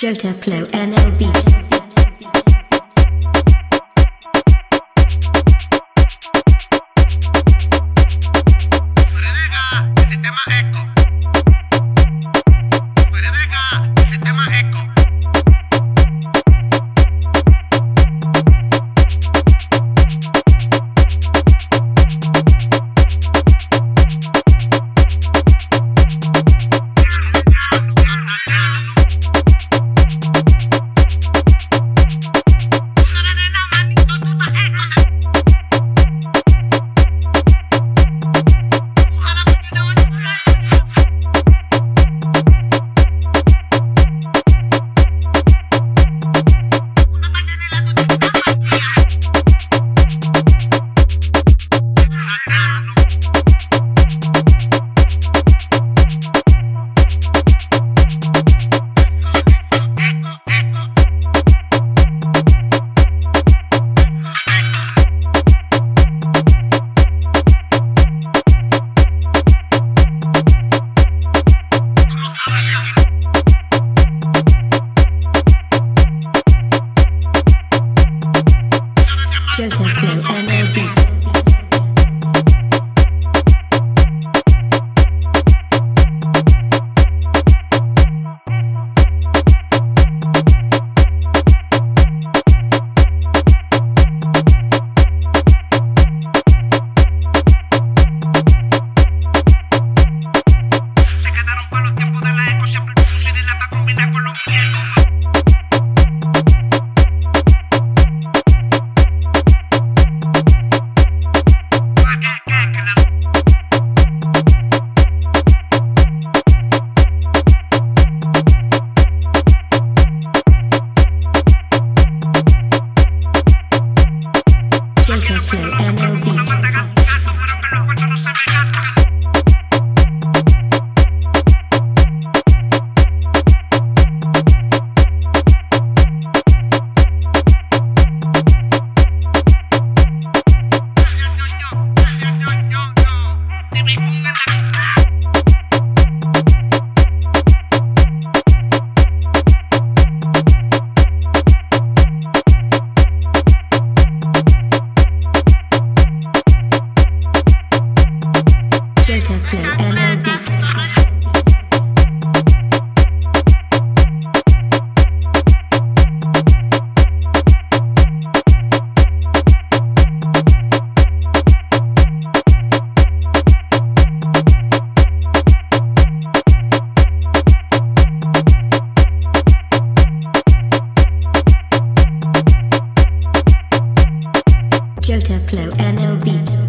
Jota Plo NL Beat. Joe Techno and J Techno Beat. Jota LLD. NL Beat.